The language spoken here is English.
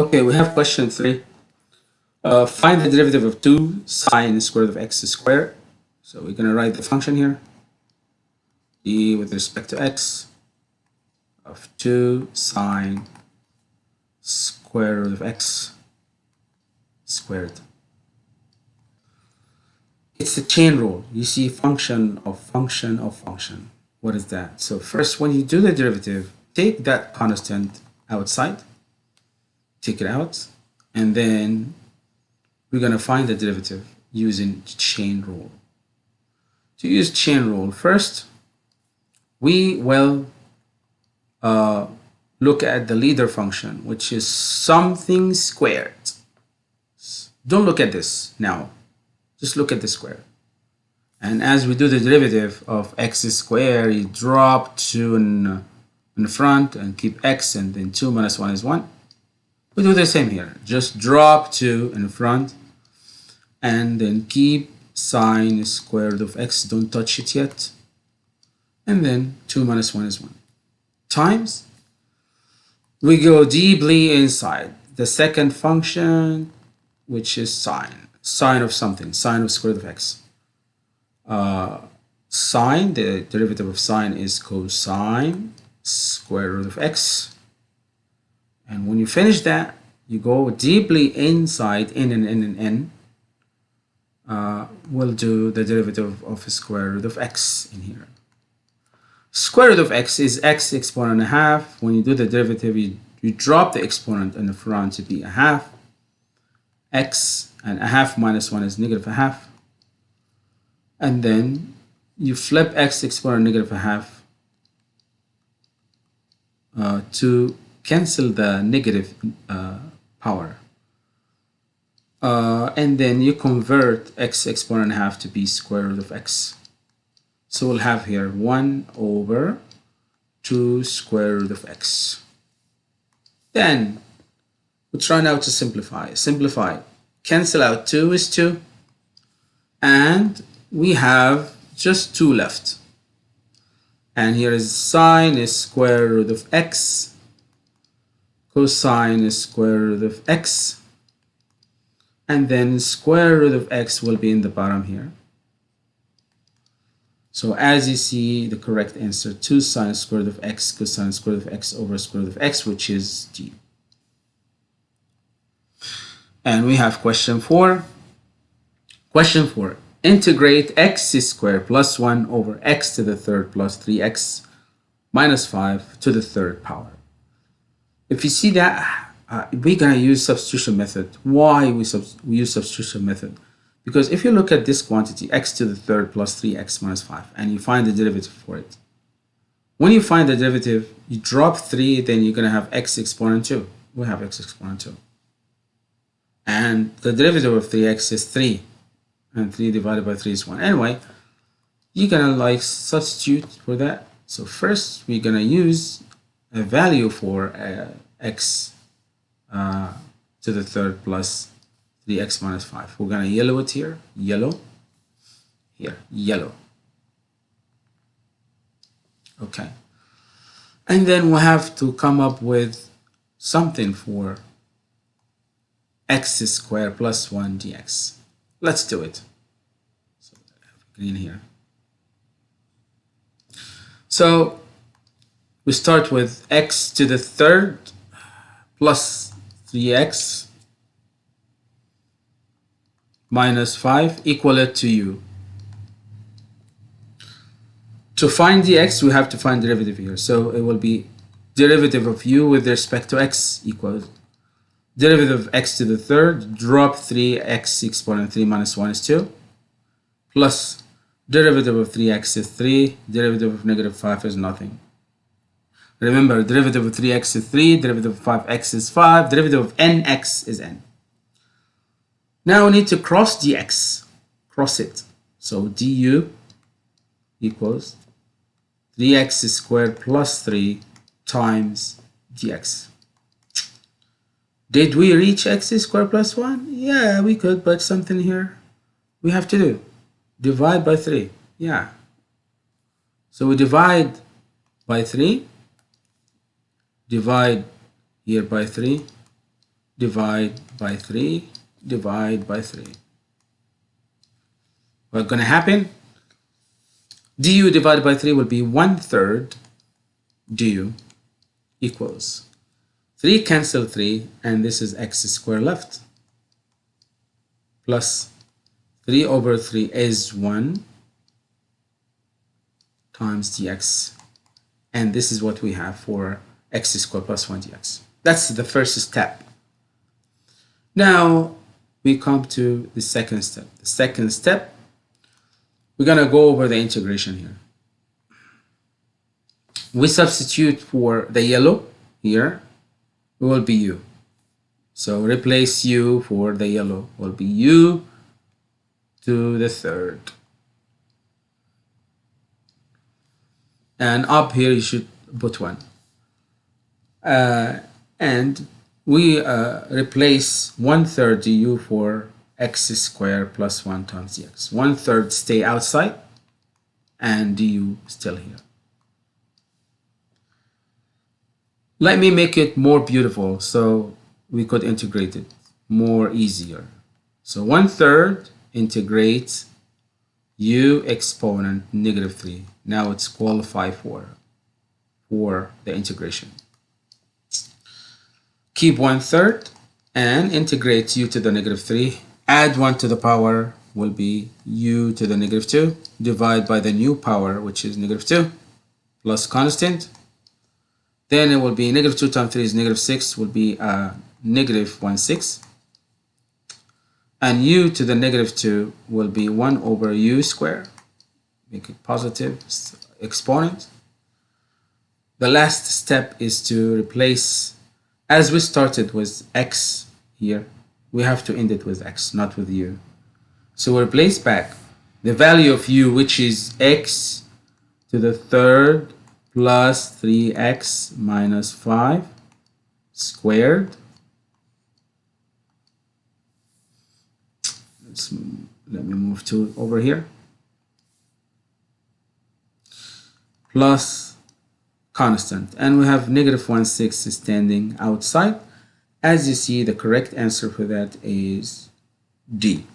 Okay, we have question three. Uh, find the derivative of 2 sine square root of x squared. So we're going to write the function here. d with respect to x of 2 sine square root of x squared. It's the chain rule. You see function of function of function. What is that? So first, when you do the derivative, take that constant outside take it out and then we're going to find the derivative using chain rule. To use chain rule, first we will uh, look at the leader function, which is something squared. Don't look at this now. Just look at the square. And as we do the derivative of x squared, you drop 2 in, in front and keep x and then 2 minus 1 is 1. We do the same here. Just drop 2 in front and then keep sine square root of x. Don't touch it yet. And then 2 minus 1 is 1. Times. We go deeply inside. The second function, which is sine. Sine of something. Sine of square root of x. Uh, sine, the derivative of sine is cosine square root of x and when you finish that, you go deeply inside in and in and in. Uh, we'll do the derivative of square root of x in here. Square root of x is x exponent a half. When you do the derivative, you, you drop the exponent in the front to be a half. x and a half minus 1 is negative a half. And then you flip x exponent negative a half uh, to cancel the negative uh, power. Uh, and then you convert x exponent half to be square root of x. So we'll have here 1 over 2 square root of x. Then we try now to simplify. Simplify. Cancel out 2 is 2. And we have just 2 left. And here is sine is square root of x cosine square root of x and then square root of x will be in the bottom here. So as you see the correct answer 2 sine square root of x cosine square root of x over square root of x which is d. And we have question 4 question 4 integrate x squared plus 1 over x to the third plus 3x minus 5 to the third power if you see that, uh, we're going to use substitution method. Why we, sub we use substitution method? Because if you look at this quantity, x to the third plus 3x minus 5, and you find the derivative for it. When you find the derivative, you drop 3, then you're going to have x exponent 2. We have x exponent 2. And the derivative of 3x is 3. And 3 divided by 3 is 1. Anyway, you're going to like substitute for that. So first, we're going to use a value for uh, x uh, to the third plus 3x minus 5. We're going to yellow it here, yellow, here, yellow. Okay. And then we have to come up with something for x squared plus 1 dx. Let's do it. So green here. So we start with x to the third plus 3x minus 5 equal it to u. To find the x, we have to find derivative here. So it will be derivative of u with respect to x equals derivative of x to the third, drop 3x exponent 3 minus 1 is 2, plus derivative of 3x is 3, derivative of negative 5 is nothing. Remember, derivative of 3x is 3, derivative of 5x is 5, derivative of nx is n. Now we need to cross dx, cross it. So du equals 3x squared plus 3 times dx. Did we reach x squared plus 1? Yeah, we could, but something here we have to do. Divide by 3. Yeah. So we divide by 3 divide here by 3 divide by 3 divide by 3 what's going to happen? du divided by 3 will be 1 third du equals 3 cancel 3 and this is x squared left. Plus 3 over 3 is 1 times dx and this is what we have for x squared plus 1 dx. That's the first step. Now we come to the second step. The second step we're going to go over the integration here. We substitute for the yellow here it will be u. So replace u for the yellow will be u to the third. And up here you should put one. uh, and we uh, replace one third du for x squared plus 1 times dx. One third stay outside and du still here. Let me make it more beautiful so we could integrate it more easier. So one third integrates u exponent negative 3. Now it's qualified for, for the integration. Keep one third and integrate u to the negative 3. Add 1 to the power will be u to the negative 2. Divide by the new power, which is negative 2, plus constant then it will be negative 2 times 3 is negative 6, will be uh, negative 1 6. And u to the negative 2 will be 1 over u square. Make it positive exponent. The last step is to replace, as we started with x here, we have to end it with x, not with u. So we replace back the value of u, which is x to the third plus 3x minus 5 squared. Let's, let me move to over here. Plus constant. And we have negative 1 6 standing outside. As you see, the correct answer for that is D.